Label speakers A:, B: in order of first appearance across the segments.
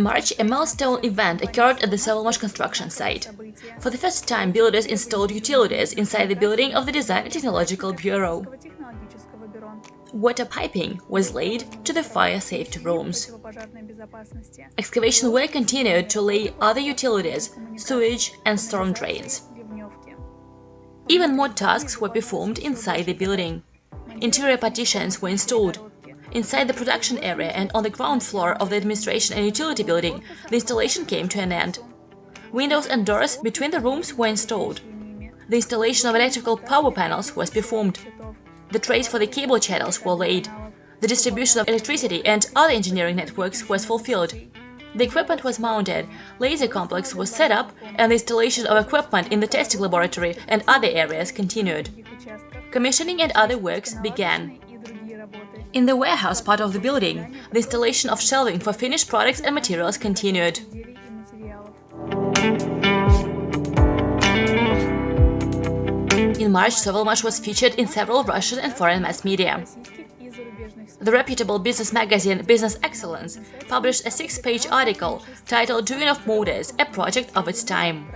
A: In March, a milestone event occurred at the Sovelmash construction site. For the first time, builders installed utilities inside the building of the Design and Technological Bureau. Water piping was laid to the fire safety rooms. Excavation work continued to lay other utilities, sewage and storm drains. Even more tasks were performed inside the building. Interior partitions were installed, Inside the production area and on the ground floor of the administration and utility building, the installation came to an end. Windows and doors between the rooms were installed. The installation of electrical power panels was performed. The trays for the cable channels were laid. The distribution of electricity and other engineering networks was fulfilled. The equipment was mounted, laser complex was set up, and the installation of equipment in the testing laboratory and other areas continued. Commissioning and other works began. In the warehouse part of the building, the installation of shelving for finished products and materials continued. In March, Sovelmash was featured in several Russian and foreign mass media. The reputable business magazine Business Excellence published a six-page article titled Duyunov Motors, a project of its time.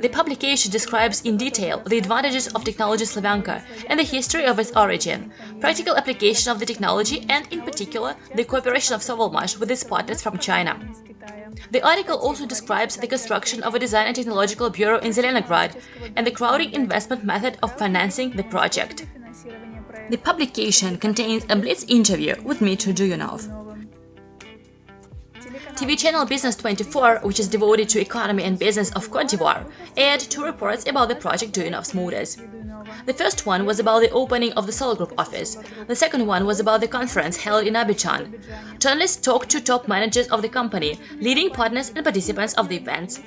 A: The publication describes in detail the advantages of technology Slavyanka and the history of its origin, practical application of the technology and, in particular, the cooperation of Sovelmash with its partners from China. The article also describes the construction of a design and technological bureau in Zelenograd and the crowding investment method of financing the project. The publication contains a blitz interview with Dmitry Duyunov. TV channel Business 24, which is devoted to economy and business of Cote d'Ivoire, aired two reports about the project Duyunov Motors. The first one was about the opening of the Solar Group office. The second one was about the conference held in Abidjan. Journalists talked to top managers of the company, leading partners and participants of the events.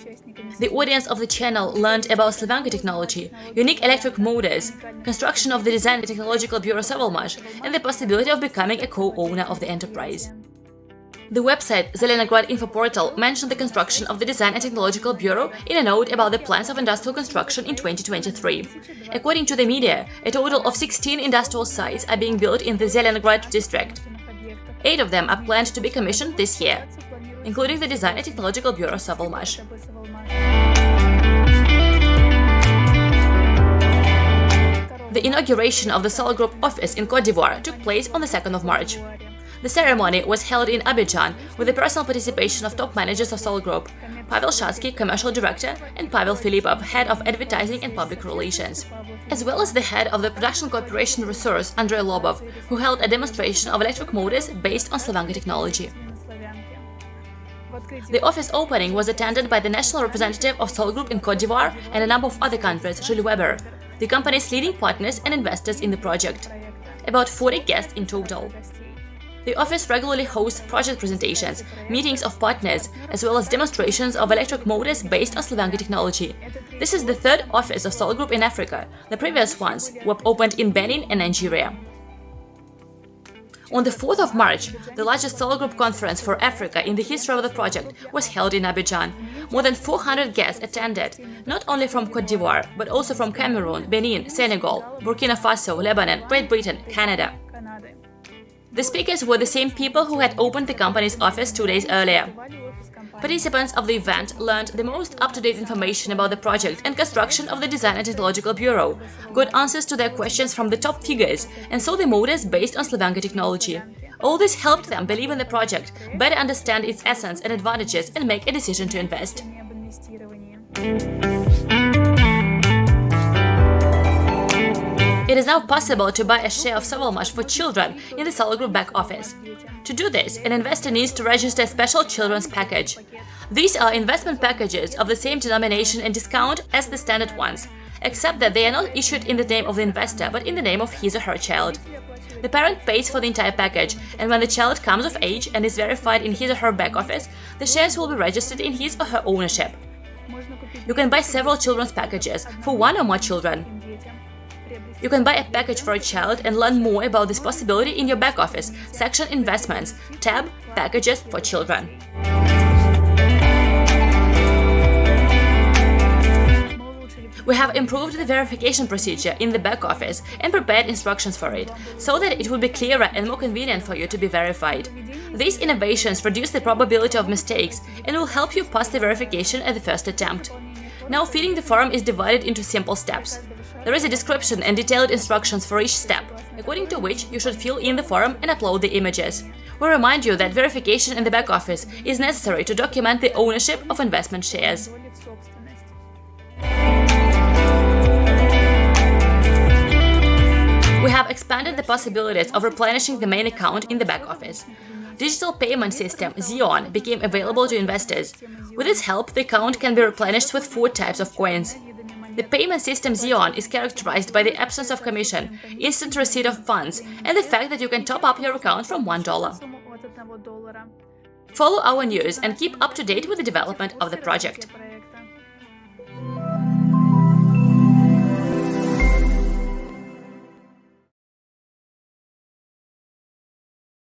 A: The audience of the channel learned about Slavyanka technology, unique electric motors, construction of the Design Technological Bureau Sovelmash, and the possibility of becoming a co-owner of the enterprise. The website Zelenograd Info Portal mentioned the construction of the Design and Technological Bureau in a note about the plans of industrial construction in 2023. According to the media, a total of 16 industrial sites are being built in the Zelenograd district. Eight of them are planned to be commissioned this year, including the Design and Technological Bureau Sovelmash. The inauguration of the Solar Group office in Cote d'Ivoire took place on the 2nd of March. The ceremony was held in Abidjan with the personal participation of top managers of Solar Group, Pavel Shatsky, commercial director, and Pavel Filipov, head of advertising and public relations, as well as the head of the production cooperation resource, Andrei Lobov, who held a demonstration of electric motors based on Slavyanka technology. The office opening was attended by the national representative of Solar Group in Cote d'Ivoire and a number of other countries, Jules Weber, the company's leading partners and investors in the project. About 40 guests in total. The office regularly hosts project presentations, meetings of partners, as well as demonstrations of electric motors based on Slavyanka technology. This is the third office of Solar Group in Africa. The previous ones were opened in Benin and Nigeria. On the 4th of March, the largest Solar Group conference for Africa in the history of the project was held in Abidjan. More than 400 guests attended, not only from Cote d'Ivoire, but also from Cameroon, Benin, Senegal, Burkina Faso, Lebanon, Great Britain, Canada. The speakers were the same people who had opened the company's office two days earlier. Participants of the event learned the most up-to-date information about the project and construction of the Design and Technological Bureau, got answers to their questions from the top figures, and saw the motors based on Slavyanka technology. All this helped them believe in the project, better understand its essence and advantages, and make a decision to invest. It is now possible to buy a share of Sovelmash for children in the Solar back office. To do this, an investor needs to register a special children's package. These are investment packages of the same denomination and discount as the standard ones, except that they are not issued in the name of the investor, but in the name of his or her child. The parent pays for the entire package, and when the child comes of age and is verified in his or her back office, the shares will be registered in his or her ownership. You can buy several children's packages for one or more children. You can buy a package for a child and learn more about this possibility in your back office, section Investments, tab Packages for Children. We have improved the verification procedure in the back office and prepared instructions for it, so that it will be clearer and more convenient for you to be verified. These innovations reduce the probability of mistakes and will help you pass the verification at the first attempt. Now filling the form is divided into simple steps. There is a description and detailed instructions for each step, according to which you should fill in the form and upload the images. We remind you that verification in the back office is necessary to document the ownership of investment shares. We have expanded the possibilities of replenishing the main account in the back office. Digital payment system Xion became available to investors. With its help, the account can be replenished with four types of coins. The payment system Xion is characterized by the absence of commission, instant receipt of funds, and the fact that you can top up your account from $1. Follow our news and keep up to date with the development of the project.